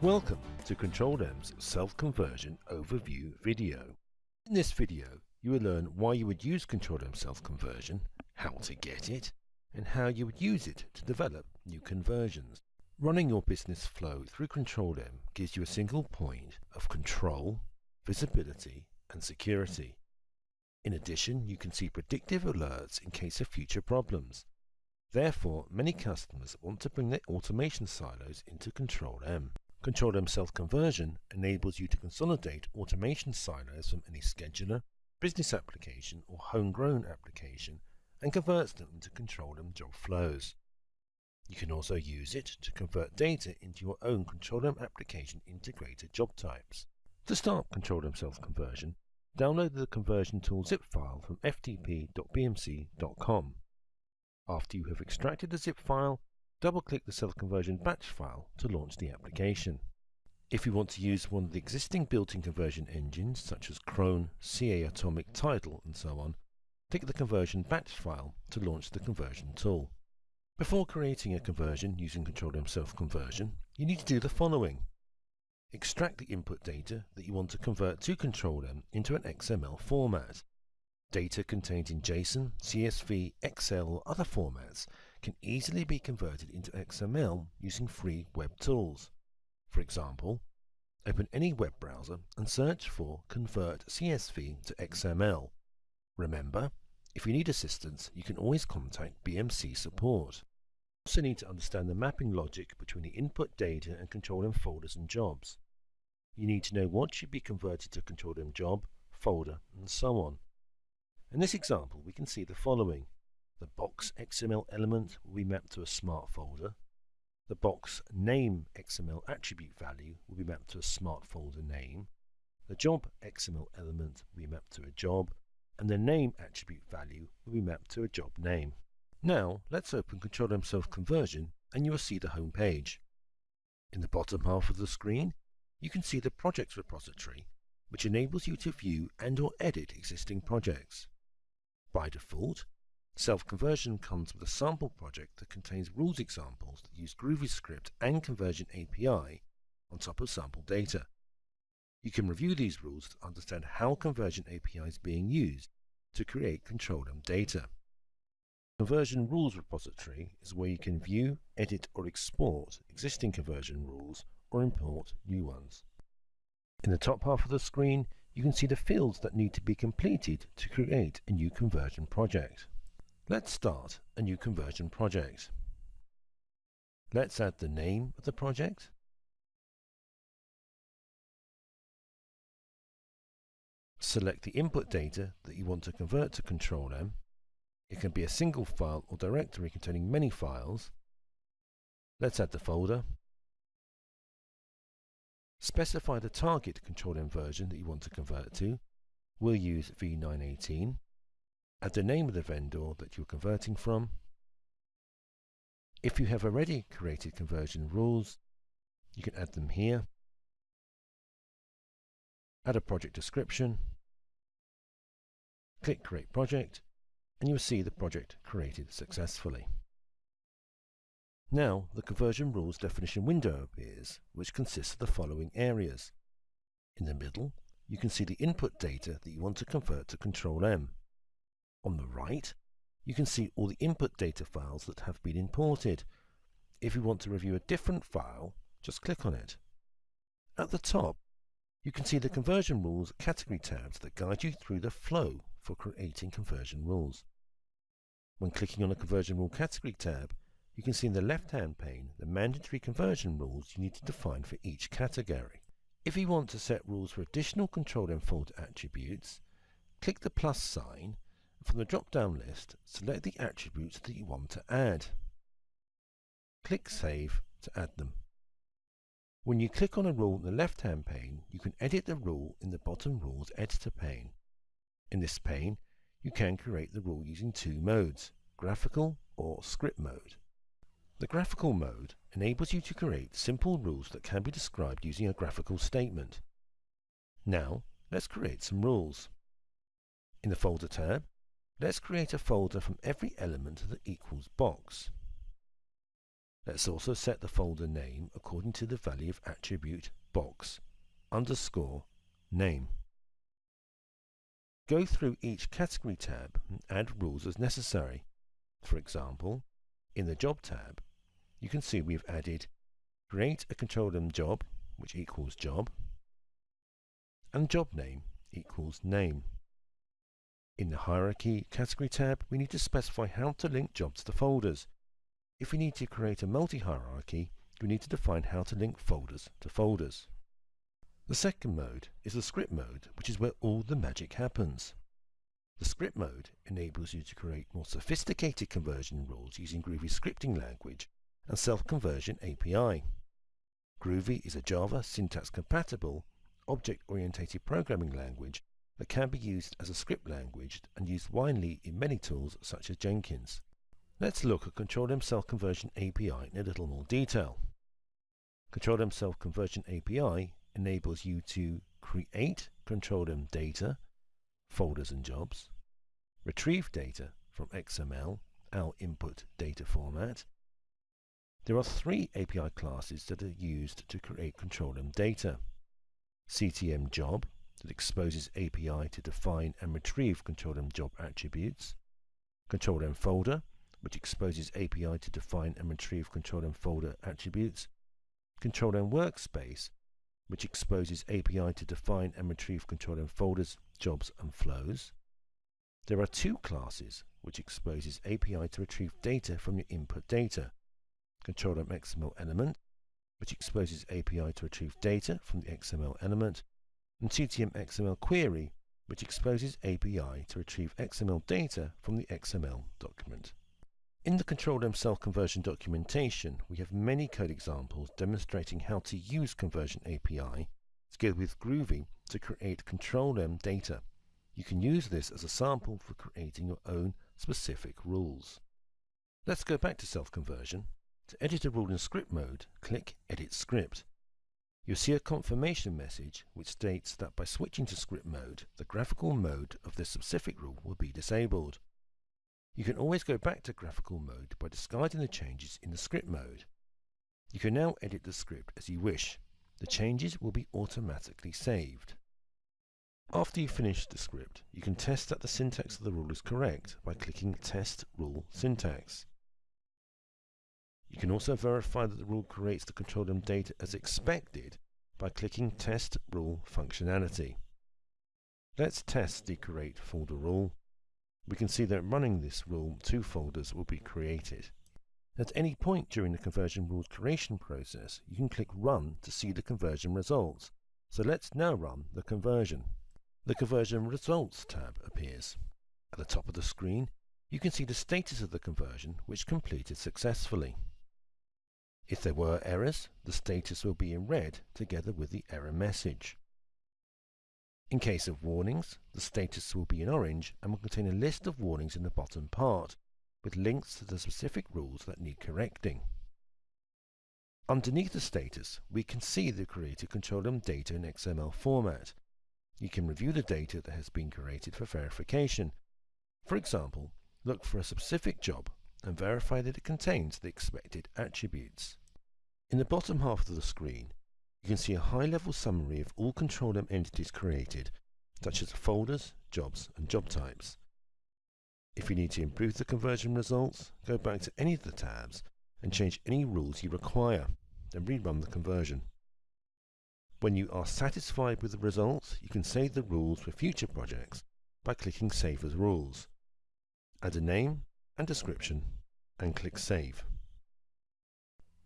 Welcome to Control M's Self-Conversion Overview video. In this video, you will learn why you would use Control M Self-Conversion, how to get it, and how you would use it to develop new conversions. Running your business flow through Control M gives you a single point of control, visibility, and security. In addition, you can see predictive alerts in case of future problems. Therefore, many customers want to bring their automation silos into Control M. Control M self-conversion enables you to consolidate automation silos from any scheduler, business application or homegrown application and converts them into Control M job flows. You can also use it to convert data into your own Control M application integrated job types. To start Control M self-conversion, download the conversion tool zip file from ftp.bmc.com. After you have extracted the zip file, double-click the self-conversion batch file to launch the application. If you want to use one of the existing built-in conversion engines such as Cron, CA Automic, Tidal and so on, click the conversion batch file to launch the conversion tool. Before creating a conversion using Control M self-conversion, you need to do the following. Extract the input data that you want to convert to Control M into an XML format. Data contained in JSON, CSV, Excel or other formats can easily be converted into XML using free web tools. For example, open any web browser and search for Convert CSV to XML. Remember, if you need assistance, you can always contact BMC support. You also need to understand the mapping logic between the input data and Control M folders and jobs. You need to know what should be converted to Control M job, folder, and so on. In this example, we can see the following. The box XML element will be mapped to a smart folder. The box name XML attribute value will be mapped to a smart folder name. The job XML element will be mapped to a job, and the name attribute value will be mapped to a job name. Now, let's open Control M Self-Conversion and you will see the home page. In the bottom half of the screen, you can see the projects repository, which enables you to view and or edit existing projects. By default, Self-conversion comes with a sample project that contains rules examples that use GroovyScript and Conversion API on top of sample data. You can review these rules to understand how Conversion API is being used to create Control M data. Conversion Rules repository is where you can view, edit or export existing conversion rules or import new ones. In the top half of the screen, you can see the fields that need to be completed to create a new conversion project. Let's start a new conversion project. Let's add the name of the project. Select the input data that you want to convert to Control M. It can be a single file or directory containing many files. Let's add the folder. Specify the target Control M version that you want to convert to. We'll use V918 add the name of the vendor that you're converting from. If you have already created conversion rules, you can add them here. Add a project description. Click Create Project, and you'll see the project created successfully. Now, the conversion rules definition window appears, which consists of the following areas. In the middle, you can see the input data that you want to convert to Control M. On the right, you can see all the input data files that have been imported. If you want to review a different file, just click on it. At the top, you can see the conversion rules category tabs that guide you through the flow for creating conversion rules. When clicking on the conversion rule category tab, you can see in the left-hand pane the mandatory conversion rules you need to define for each category. If you want to set rules for additional control and folder attributes, click the plus sign from the drop-down list, select the attributes that you want to add. Click Save to add them. When you click on a rule in the left-hand pane, you can edit the rule in the bottom Rules Editor pane. In this pane, you can create the rule using two modes, graphical or script mode. The graphical mode enables you to create simple rules that can be described using a graphical statement. Now, let's create some rules. In the Folder tab, Let's create a folder from every element of the equals box. Let's also set the folder name according to the value of attribute box underscore name. Go through each category tab and add rules as necessary. For example, in the Job tab, you can see we've added create a control M job, which equals job, and job name equals name. In the Hierarchy category tab, we need to specify how to link jobs to folders. If we need to create a multi-hierarchy, we need to define how to link folders to folders. The second mode is the script mode, which is where all the magic happens. The script mode enables you to create more sophisticated conversion rules using Groovy scripting language and self-conversion API. Groovy is a Java syntax-compatible, object-oriented programming language that can be used as a script language and used widely in many tools such as Jenkins. Let's look at Control M Self Conversion API in a little more detail. Control M Self Conversion API enables you to create Control M data, folders and jobs, retrieve data from XML, our input data format. There are three API classes that are used to create Control M data. CTM job that exposes API to define and retrieve Control M job attributes, Control M folder which exposes API to define and retrieve Control M folder attributes, Control M workspace, which exposes API to define and retrieve Control M folders, jobs, and flows. There are two classes which exposes API to retrieve data from your input data. Control M XML element, which exposes API to retrieve data from the XML element, and CTM XML query, which exposes API to retrieve XML data from the XML document. In the Control M Self Conversion documentation, we have many code examples demonstrating how to use Conversion API together with Groovy to create Control M data. You can use this as a sample for creating your own specific rules. Let's go back to self-conversion. To edit a rule in script mode, click Edit Script. You'll see a confirmation message which states that by switching to script mode, the graphical mode of this specific rule will be disabled. You can always go back to graphical mode by discarding the changes in the script mode. You can now edit the script as you wish. The changes will be automatically saved. After you finish the script, you can test that the syntax of the rule is correct by clicking Test Rule Syntax. You can also verify that the rule creates the control M data as expected by clicking Test Rule Functionality. Let's test the create folder rule we can see that running this rule, two folders will be created. At any point during the conversion rules creation process, you can click Run to see the conversion results. So let's now run the conversion. The Conversion Results tab appears. At the top of the screen, you can see the status of the conversion which completed successfully. If there were errors, the status will be in red together with the error message. In case of warnings, the status will be in orange and will contain a list of warnings in the bottom part, with links to the specific rules that need correcting. Underneath the status, we can see the created control M data in XML format. You can review the data that has been created for verification. For example, look for a specific job and verify that it contains the expected attributes. In the bottom half of the screen, you can see a high-level summary of all Control M entities created, such as folders, jobs, and job types. If you need to improve the conversion results, go back to any of the tabs and change any rules you require, then rerun the conversion. When you are satisfied with the results, you can save the rules for future projects by clicking Save as Rules. Add a name and description and click Save.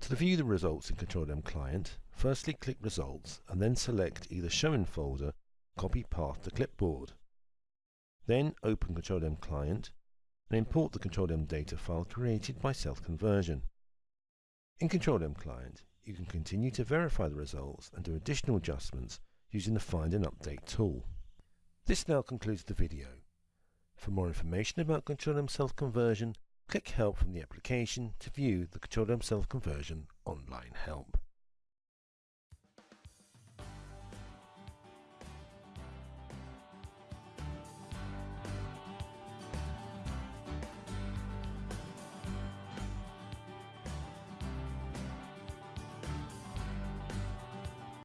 To view the results in Control M Client, firstly click Results and then select either Show in Folder, Copy Path to Clipboard. Then open Control M Client and import the Control M data file created by self-conversion. In Control M Client, you can continue to verify the results and do additional adjustments using the Find and Update tool. This now concludes the video. For more information about Control M self-conversion, Click Help from the application to view the Control M Self Conversion online help.